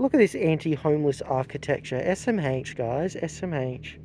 Look at this anti-homeless architecture. SMH, guys. SMH.